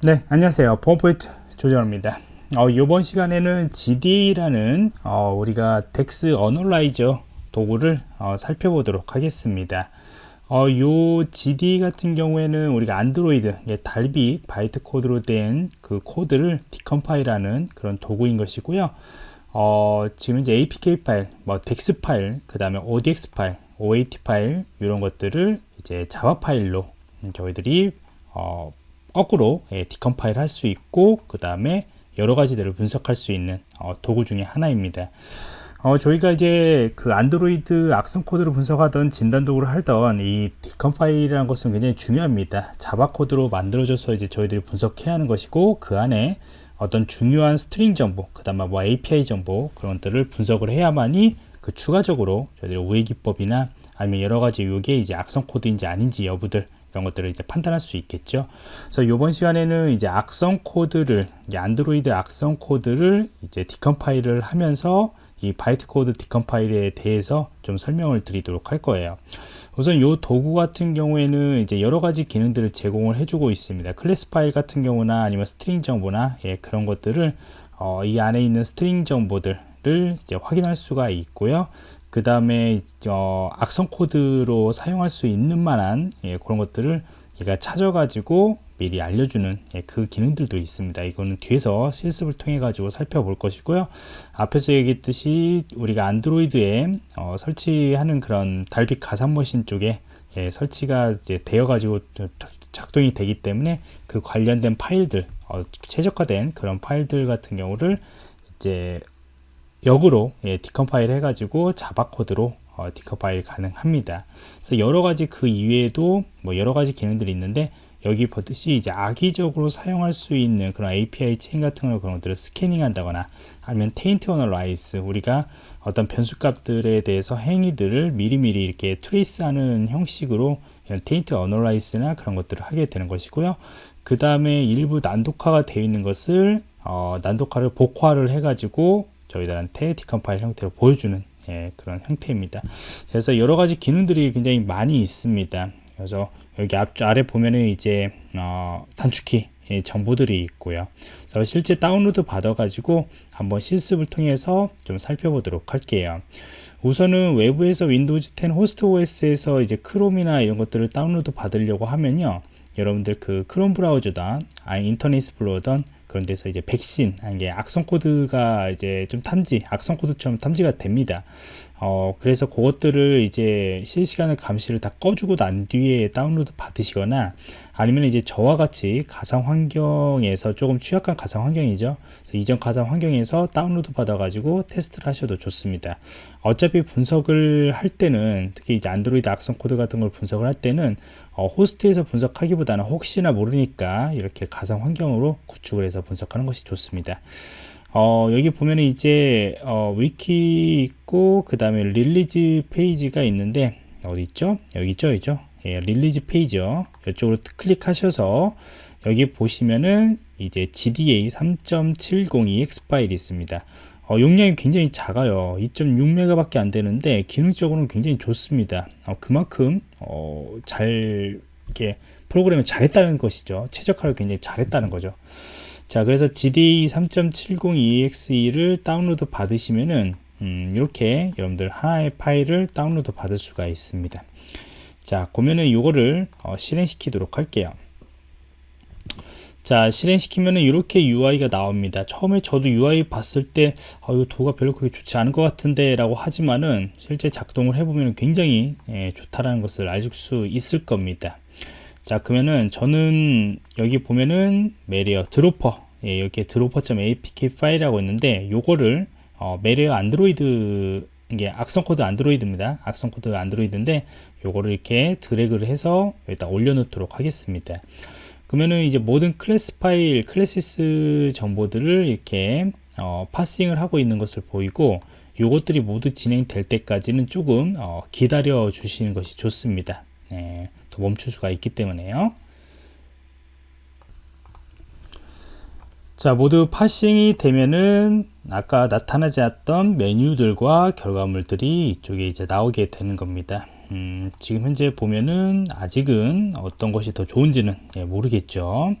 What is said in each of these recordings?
네 안녕하세요. 보안프로젝트 조정원입니다. 어, 이번 시간에는 GDA라는 어, 우리가 dex analyzer 도구를 어, 살펴보도록 하겠습니다. 어, 요 GDA 같은 경우에는 우리가 안드로이드 Dalvik bytecode로 된 그 코드를 decompile하는 그런 도구인 것이고요. 어, 지금 이제 APK 파일, 뭐 dex 파일, 그 다음에 ODEX 파일, OAT 파일 이런 것들을 이제 자바 파일로 저희들이 어, 거꾸로 예, decompile 할 수 있고 그 다음에 여러 가지들을 분석할 수 있는 어, 도구 중에 하나입니다. 어, 저희가 이제 그 안드로이드 악성 코드를 분석하던 진단 도구를 하던 이 decompile이라는 것은 굉장히 중요합니다. 자바 코드로 만들어져서 이제 저희들이 분석해야 하는 것이고 그 안에 어떤 중요한 string 정보, 그 다음에 뭐 API 정보 그런 것들을 분석을 해야만이 그 추가적으로 저희들이 우회 기법이나 아니면 여러 가지 이게 이제 악성 코드인지 아닌지 여부들 이런 것들을 이제 판단할 수 있겠죠. 그래서 이번 시간에는 이제 악성 코드를 이제 안드로이드 악성 코드를 이제 decompile을 하면서 이 bytecode decompile에 대해서 좀 설명을 드리도록 할 거예요. 우선 이 도구 같은 경우에는 이제 여러 가지 기능들을 제공을 해주고 있습니다. 클래스 파일 같은 경우나 아니면 string 정보나 예, 그런 것들을 어, 이 안에 있는 string 정보들을 이제 확인할 수가 있고요. 그 다음에 어, 악성 코드로 사용할 수 있는 만한 예, 그런 것들을 얘가 찾아가지고 미리 알려주는 예, 그 기능들도 있습니다. 이거는 뒤에서 실습을 통해 가지고 살펴볼 것이고요. 앞에서 얘기했듯이 우리가 안드로이드에 어, 설치하는 그런 달빛 가상 머신 쪽에 예, 설치가 되어 가지고 작동이 되기 때문에 그 관련된 파일들 어, 최적화된 그런 파일들 같은 경우를 이제 역으로 예, decompile 해가지고 자바 코드로 어, decompile 가능합니다. 그래서 여러 가지 그 이외에도 뭐 여러 가지 기능들이 있는데 여기 보듯이 이제 악의적으로 사용할 수 있는 그런 API chain 같은 걸 그런 것들을 스캐닝 한다거나 아니면 taint analysis 우리가 어떤 변수값들에 대해서 행위들을 미리미리 이렇게 trace 하는 형식으로 taint analysis나 그런 것들을 하게 되는 것이고요. 그 다음에 일부 난독화가 되어 있는 것을 어, 난독화를 복호화를 해가지고 저희들한테 decompile 형태로 보여주는 예, 그런 형태입니다. 그래서 여러 가지 기능들이 굉장히 많이 있습니다. 그래서 여기 앞 아래 보면은 이제 어, 단축키 예, 정보들이 있고요. 그래서 실제 다운로드 받아 가지고 한번 실습을 통해서 좀 살펴보도록 할게요. 우선은 외부에서 윈도우즈 10 host OS에서 이제 크롬이나 이런 것들을 다운로드 받으려고 하면요. 여러분들 그 크롬 브라우저든 아니 인터넷 익스플로러든 그런 데서 이제 백신 이게 악성 코드가 이제 좀 탐지 악성 코드처럼 탐지가 됩니다 어 그래서 그것들을 이제 실시간을 감시를 다 꺼주고 난 뒤에 다운로드 받으시거나 아니면 이제 저와 같이 가상 환경에서 조금 취약한 가상 환경이죠 이전 가상 환경에서 다운로드 받아 가지고 테스트를 하셔도 좋습니다 어차피 분석을 할 때는 특히 이제 안드로이드 악성 코드 같은 걸 분석을 할 때는 어, 호스트에서 분석하기보다는 혹시나 모르니까 이렇게 가상 환경으로 구축을 해서 분석하는 것이 좋습니다. 어, 여기 보면 이제 어, 위키 있고 그 다음에 release 페이지가 있는데 어디 있죠? 여기 있죠, 있죠? 예, release 페이지요. 이쪽으로 클릭하셔서 여기 보시면은 이제 GDA 3.702X 파일이 있습니다. 어, 용량이 굉장히 작아요 2.6메가 밖에 안 되는데 기능적으로는 굉장히 좋습니다 어, 그만큼 어, 잘 이렇게 프로그램을 잘했다는 것이죠 최적화를 굉장히 잘했다는 거죠 자 그래서 GDE 3.702EXE를 다운로드 받으시면은 음, 이렇게 여러분들 하나의 파일을 다운로드 받을 수가 있습니다. 자 그러면은 이거를 어, 실행시키도록 할게요. 자 실행시키면 이렇게 UI가 나옵니다. 처음에 저도 UI 봤을 때 아, 이거 도가 별로 그렇게 좋지 않은 것 같은데 라고 하지만은 실제 작동을 해보면 굉장히 예, 좋다라는 것을 알 수 있을 겁니다 자 그러면은 저는 여기 보면은 malware dropper. 예, 이렇게 dropper.apk 파일이라고 있는데 요거를 어, malware 안드로이드 이게 악성 코드 안드로이드입니다. 악성 코드 안드로이드인데 요거를 이렇게 드래그를 해서 여기다 올려놓도록 하겠습니다. 그러면은 이제 모든 클래스 파일, classes 정보들을 이렇게 어, parsing을 하고 있는 것을 보이고 요것들이 모두 진행될 때까지는 조금 어, 기다려 주시는 것이 좋습니다. 네, 또 멈출 수가 있기 때문에요. 자 모두 parsing이 되면은 아까 나타나지 않았던 메뉴들과 결과물들이 이쪽에 이제 나오게 되는 겁니다. 음, 지금 현재 보면은 아직은 어떤 것이 더 좋은지는 예, 모르겠죠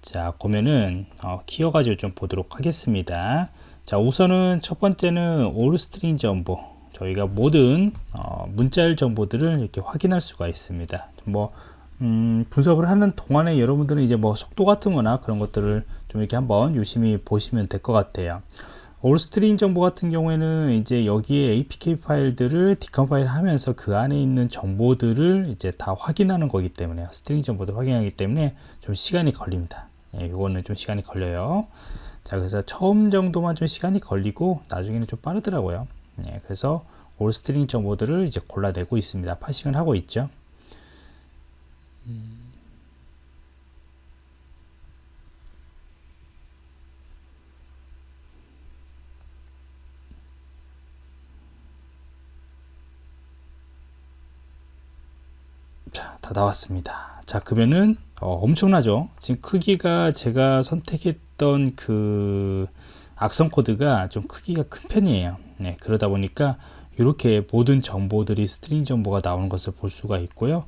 자 보면은 어, 키워가지고 좀 보도록 하겠습니다 자 우선은 첫 번째는 all string 정보 저희가 모든 어, 문자열 정보들을 이렇게 확인할 수가 있습니다 뭐 음, 분석을 하는 동안에 여러분들은 이제 뭐 속도 같은 거나 그런 것들을 좀 이렇게 한번 유심히 보시면 될 것 같아요 all string 정보 같은 경우에는 이제 여기에 APK 파일들을 decompile 하면서 그 안에 있는 정보들을 이제 다 확인하는 거기 때문에 string 정보들 확인하기 때문에 좀 시간이 걸립니다. 예, 이거는 좀 시간이 걸려요. 자, 그래서 처음 정도만 좀 시간이 걸리고 나중에는 좀 빠르더라고요. 예, 그래서 all string 정보들을 이제 골라내고 있습니다. parsing을 하고 있죠. 음. 자, 다 나왔습니다. 자, 그러면은 어, 엄청나죠? 지금 크기가 제가 선택했던 그 악성 코드가 좀 크기가 큰 편이에요. 네, 그러다 보니까 이렇게 모든 정보들이 string 정보가 나오는 것을 볼 수가 있고요.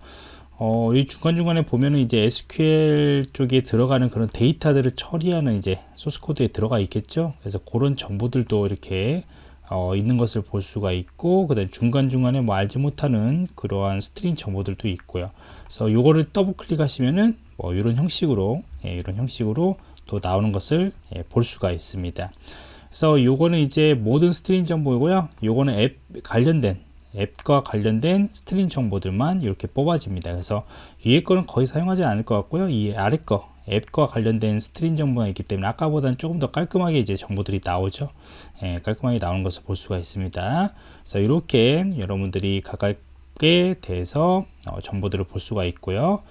어, 이 중간중간에 보면은 이제 SQL 쪽에 들어가는 그런 데이터들을 처리하는 이제 소스 코드에 들어가 있겠죠. 그래서 그런 정보들도 이렇게 어, 있는 것을 볼 수가 있고 그다음 중간중간에 뭐 알지 못하는 그러한 string 정보들도 있고요 그래서 요거를 더블 클릭하시면은 뭐 이런 형식으로 예, 이런 형식으로 또 나오는 것을 예, 볼 수가 있습니다 그래서 요거는 이제 모든 string 정보이고요. 요거는 앱 관련된 앱과 관련된 string 정보들만 이렇게 뽑아집니다. 그래서 위에 거는 거의 사용하지 않을 것 같고요. 이 아래 거 앱과 관련된 string 정보가 있기 때문에 아까보다는 조금 더 깔끔하게 이제 정보들이 나오죠. 예, 깔끔하게 나오는 것을 볼 수가 있습니다. 그래서 이렇게 여러분들이 각각에 대해서 어, 정보들을 볼 수가 있고요.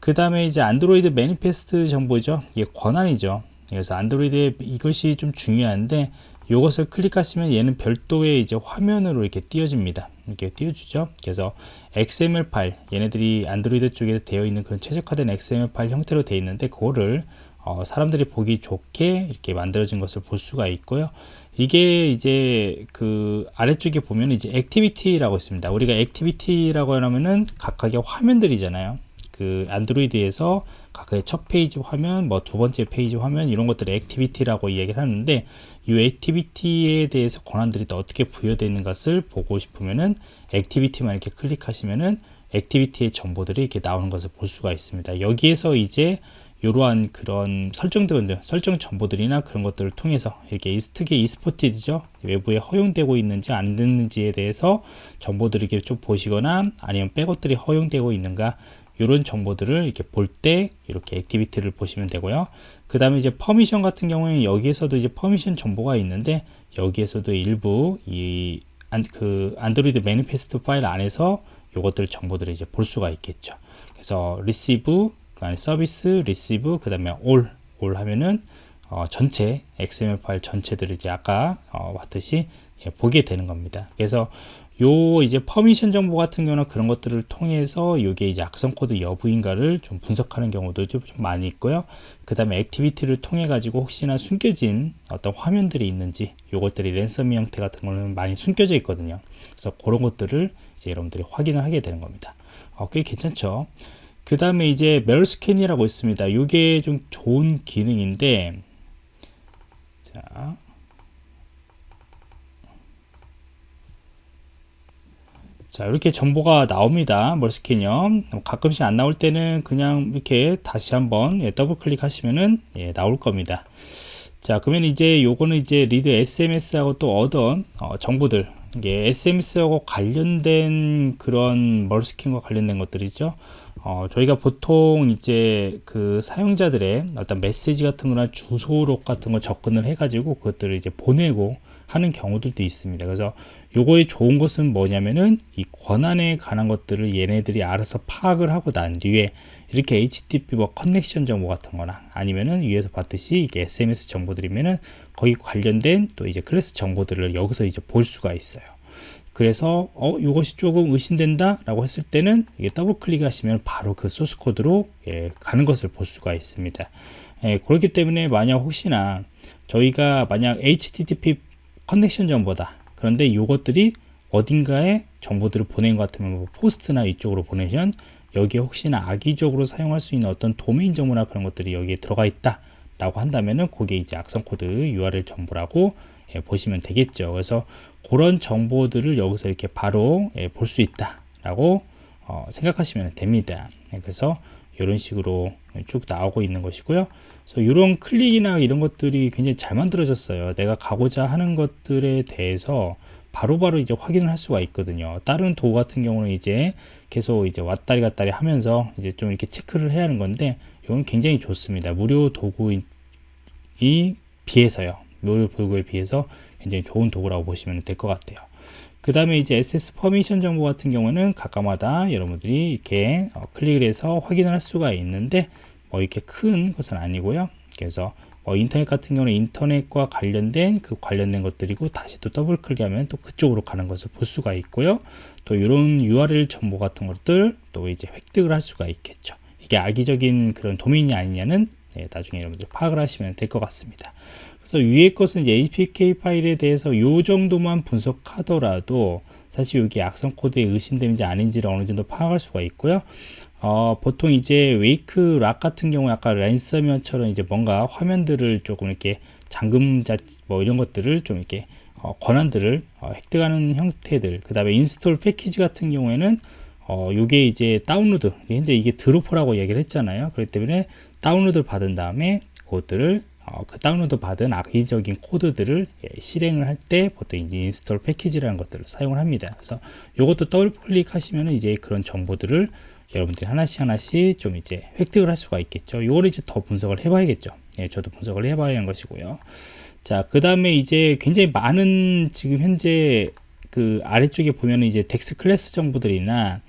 그 다음에 이제 안드로이드 manifest 정보죠. 이게 권한이죠 그래서 안드로이드에 이것이 좀 중요한데 이것을 클릭하시면 얘는 별도의 이제 화면으로 이렇게 띄워줍니다. 이렇게 띄워주죠. 그래서 XML 파일, 얘네들이 안드로이드 쪽에 되어 있는 그런 최적화된 XML 파일 형태로 되어 있는데 그거를 어, 사람들이 보기 좋게 이렇게 만들어진 것을 볼 수가 있고요. 이게 이제 그 아래쪽에 보면 이제 activity라고 있습니다. 우리가 activity라고 하면은 각각의 화면들이잖아요. 그 안드로이드에서 각각의 첫 페이지 화면, 뭐 두 번째 페이지 화면 이런 것들을 activity라고 이야기를 하는데 이 activity에 대해서 권한들이 또 어떻게 부여되는 것을 보고 싶으면은 activity만 이렇게 클릭하시면은 activity의 정보들이 이렇게 나오는 것을 볼 수가 있습니다. 여기에서 이제 이러한 그런 설정된 설정 정보들이나 그런 것들을 통해서 이렇게 특히 exported죠 외부에 허용되고 있는지 안 됐는지에 대해서 정보들을 이렇게 좀 보시거나 아니면 백업들이 허용되고 있는가 이런 정보들을 이렇게 볼 때 이렇게 activity를 보시면 되고요. 그 다음에 이제 permission 같은 경우에 여기에서도 이제 permission 정보가 있는데 여기에서도 일부 이그 안드로이드 manifest 파일 안에서 요것들 정보들을 이제 볼 수가 있겠죠. 그래서 receive, 그 안에 서비스, receive, 그 다음에 all, all 하면은 어, 전체 XML 파일 전체들을 이제 아까 어, 봤듯이 예, 보게 되는 겁니다. 그래서 요 이제 permission 정보 같은 경우는 그런 것들을 통해서 이게 이제 악성 코드 여부인가를 좀 분석하는 경우도 좀 많이 있고요. 그 다음에 activity를 통해 가지고 혹시나 숨겨진 어떤 화면들이 있는지 요것들이 ransom 형태 같은 거는 많이 숨겨져 있거든요. 그래서 그런 것들을 이제 여러분들이 확인을 하게 되는 겁니다. 어, 꽤 괜찮죠. 그 다음에 이제 mal scan이라고 있습니다. 이게 좀 좋은 기능인데 자 자 이렇게 정보가 나옵니다. MalScan이요. 가끔씩 안 나올 때는 그냥 이렇게 다시 한번 예, 더블 클릭하시면은 예, 나올 겁니다. 자 그러면 이제 요거는 이제 read SMS하고 또 얻은 어, 정보들. 이게 SMS하고 관련된 그런 MalScan과 관련된 것들이죠. 어, 저희가 보통 이제 그 사용자들의 어떤 메시지 같은 거나 주소록 같은 거 접근을 해 가지고 그것들을 이제 보내고 하는 경우들도 있습니다. 그래서 요거의 좋은 것은 뭐냐면은 이 권한에 관한 것들을 얘네들이 알아서 파악을 하고 난 뒤에 이렇게 HTTP 뭐 connection 정보 같은 거나 아니면은 위에서 봤듯이 이게 SMS 정보들이면은 거기 관련된 또 이제 클래스 정보들을 여기서 이제 볼 수가 있어요. 그래서 어 이것이 조금 의심된다 라고 했을 때는 이게 더블 클릭하시면 바로 그 소스 코드로 예, 가는 것을 볼 수가 있습니다. 예, 그렇기 때문에 만약 혹시나 저희가 만약 HTTP connection 정보다. 그런데 이것들이 어딘가에 정보들을 보낸 것 같으면 뭐 POST나 이쪽으로 보내면 여기에 혹시나 악의적으로 사용할 수 있는 어떤 도메인 정보나 그런 것들이 여기에 들어가 있다 라고 한다면은 그게 이제 악성 코드 URL 정보라고 예, 보시면 되겠죠. 그래서 그런 정보들을 여기서 이렇게 바로 예, 볼수 있다 라고 어, 생각하시면 됩니다. 예, 그래서 이런 식으로 쭉 나오고 있는 것이고요. 그래서 이런 클릭이나 이런 것들이 굉장히 잘 만들어졌어요. 내가 가고자 하는 것들에 대해서 바로바로 바로 이제 확인을 할 수가 있거든요. 다른 도구 같은 경우는 이제 계속 이제 왔다리 갔다리 하면서 이제 좀 이렇게 체크를 해야 하는 건데 이건 굉장히 좋습니다. 무료 도구이 비해서요. 무료 도구에 비해서 굉장히 좋은 도구라고 보시면 될 것 같아요 그 다음에 이제 access permission 정보 같은 경우는 각각마다 여러분들이 이렇게 어, 클릭을 해서 확인을 할 수가 있는데 뭐 이렇게 큰 것은 아니고요. 그래서 뭐 인터넷 같은 경우는 인터넷과 관련된 그 관련된 것들이고 다시 또 더블 클릭하면 또 그쪽으로 가는 것을 볼 수가 있고요. 또 이런 URL 정보 같은 것들 또 이제 획득을 할 수가 있겠죠. 이게 악의적인 그런 도메인이 아니냐는 네, 나중에 여러분들 파악을 하시면 될 것 같습니다 그래서 위에 것은 APK 파일에 대해서 이 정도만 분석하더라도 사실 여기 악성 코드에 의심되는지 아닌지를 어느 정도 파악할 수가 있고요. 어, 보통 이제 wake lock 같은 경우 아까 랜섬웨어처럼 이제 뭔가 화면들을 조금 이렇게 잠금자 뭐 이런 것들을 좀 이렇게 어, 권한들을 어, 획득하는 형태들 그 다음에 install package 같은 경우에는 어, 요게 이제 다운로드 현재 이게 dropper라고 얘기를 했잖아요 그렇기 때문에 다운로드를 받은 다음에 그것들을 어, 그 다운로드 받은 악의적인 코드들을 예, 실행을 할 때 보통 이제 install package라는 것들을 사용을 합니다. 그래서 이것도 더블 클릭하시면 이제 그런 정보들을 여러분들이 하나씩 하나씩 좀 이제 획득을 할 수가 있겠죠. 이걸 이제 더 분석을 해봐야겠죠. 예, 저도 분석을 해봐야 하는 것이고요. 자, 그 다음에 이제 굉장히 많은 지금 현재 그 아래쪽에 보면 이제 dex class 정보들이나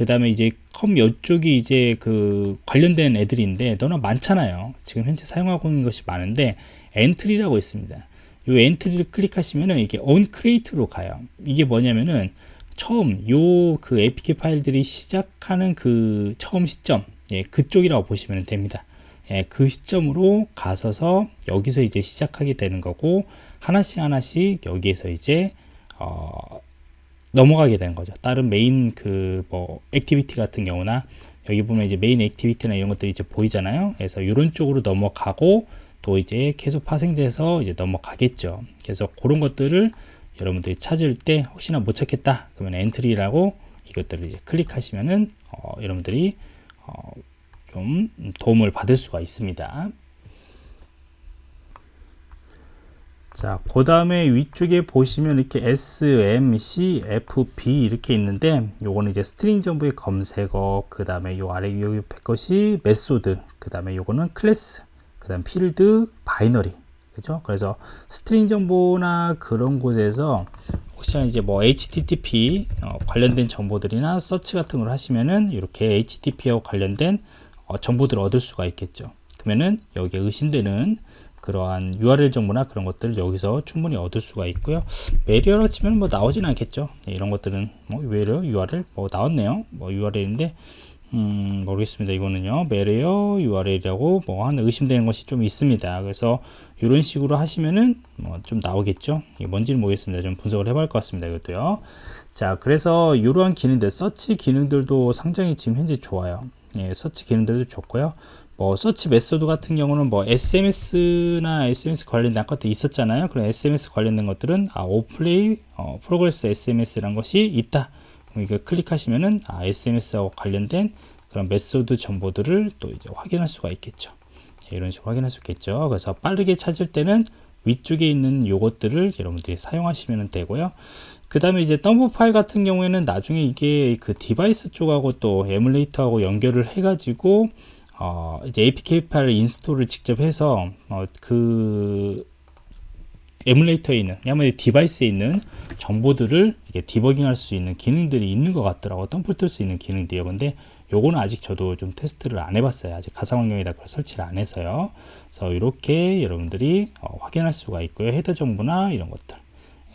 그 다음에 이제 com 이쪽이 이제 그 관련된 애들인데 너무나 많잖아요. 지금 현재 사용하고 있는 것이 많은데 entry라고 있습니다. 이 entry를 클릭하시면은 이게 onCreate로 가요. 이게 뭐냐면은 처음 요 그 APK 파일들이 시작하는 그 처음 시점 예, 그쪽이라고 보시면 됩니다. 예, 그 시점으로 가서서 여기서 이제 시작하게 되는 거고 하나씩 하나씩 여기에서 이제 어, 넘어가게 되는 거죠. 다른 메인 그 뭐 activity 같은 경우나 여기 보면 이제 main activity나 이런 것들이 이제 보이잖아요. 그래서 이런 쪽으로 넘어가고 또 이제 계속 파생돼서 이제 넘어가겠죠. 그래서 그런 것들을 여러분들이 찾을 때 혹시나 못 찾겠다 그러면 entry라고 이것들을 이제 클릭하시면은 어, 여러분들이 어, 좀 도움을 받을 수가 있습니다. 자, 그 다음에 위쪽에 보시면 이렇게 S, M, C, F, B 이렇게 있는데 요거는 이제 string 정보의 검색어, 그 다음에 요 아래 옆에 것이 method, 그 다음에 요거는 클래스, 그 다음 필드, binary. 그죠? 그래서 string 정보나 그런 곳에서 혹시나 이제 뭐 HTTP 어, 관련된 정보들이나 서치 같은 걸 하시면은 이렇게 HTTP와 관련된 어, 정보들을 얻을 수가 있겠죠. 그러면은 여기에 의심되는 그러한 URL 정보나 그런 것들을 여기서 충분히 얻을 수가 있고요. malware로 치면 뭐 나오진 않겠죠. 네, 이런 것들은 뭐 외려 URL 뭐 나왔네요. 뭐 URL인데 음, 모르겠습니다. 이거는요. malware URL이라고 뭐한 의심되는 것이 좀 있습니다. 그래서 이런 식으로 하시면은 뭐 좀 나오겠죠. 이게 뭔지는 모르겠습니다. 좀 분석을 해볼 것 같습니다. 이것도요. 자, 그래서 이러한 기능들, 서치 기능들도 상당히 지금 현재 좋아요. 예, 서치 기능들도 좋고요. 뭐 search method 같은 경우는 뭐 SMS나 SMS 관련된 것도 있었잖아요. 그런 SMS 관련된 것들은 아, 오플레이 어, progress SMS라는 것이 있다. 이거 클릭하시면은 아, SMS하고 관련된 그런 method 정보들을 또 이제 확인할 수가 있겠죠. 이런 식으로 확인할 수 있겠죠. 그래서 빠르게 찾을 때는 위쪽에 있는 요것들을 여러분들이 사용하시면 되고요. 그 다음에 이제 덤프 파일 같은 경우에는 나중에 이게 그 device 쪽하고 또 에뮬레이터하고 연결을 해가지고 어, 이제 APK 파일 install을 직접 해서 어, 그 에뮬레이터에 있는 아무래도 디바이스에 있는 정보들을 이게 디버깅할 수 있는 기능들이 있는 것 같더라고. 덤플 뜰수 있는 기능들이요. 근데 요거는 아직 저도 좀 테스트를 안 해봤어요. 아직 가상 환경에다 그걸 설치를 안 해서요. 그래서 이렇게 여러분들이 어, 확인할 수가 있고요. 헤더 정보나 이런 것들.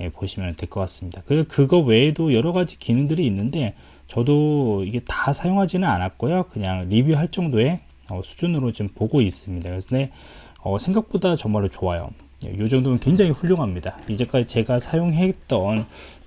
예, 보시면 될 것 같습니다. 그, 그거 외에도 여러 가지 기능들이 있는데 저도 이게 다 사용하지는 않았고요. 그냥 리뷰할 정도의 어, 수준으로 좀 보고 있습니다. 그래서 네, 어, 생각보다 정말로 좋아요. 이 예, 정도면 굉장히 훌륭합니다. 이제까지 제가 사용했던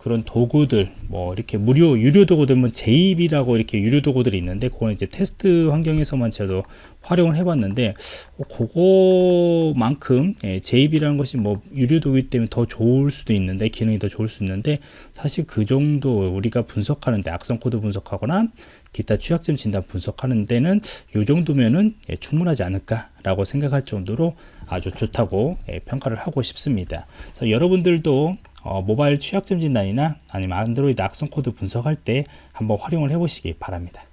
그 그런 도구들 뭐 이렇게 무료 유료 도구들 뭐 JEB이라고 이렇게 유료 도구들이 있는데 그거는 이제 테스트 환경에서만 저도 활용을 해봤는데 어, 그거만큼 예, JEB이라는 것이 뭐 유료 도구이기 때문에 더 좋을 수도 있는데 기능이 더 좋을 수 있는데 사실 그 정도 우리가 분석하는데 악성 코드 분석하거나 기타 취약점 진단 분석하는 데는 이 정도면은 예, 충분하지 않을까라고 생각할 정도로 아주 좋다고 예, 평가를 하고 싶습니다. 여러분들도 어, 모바일 취약점 진단이나 아니면 안드로이드 악성 코드 분석할 때 한번 활용을 해 보시기 바랍니다.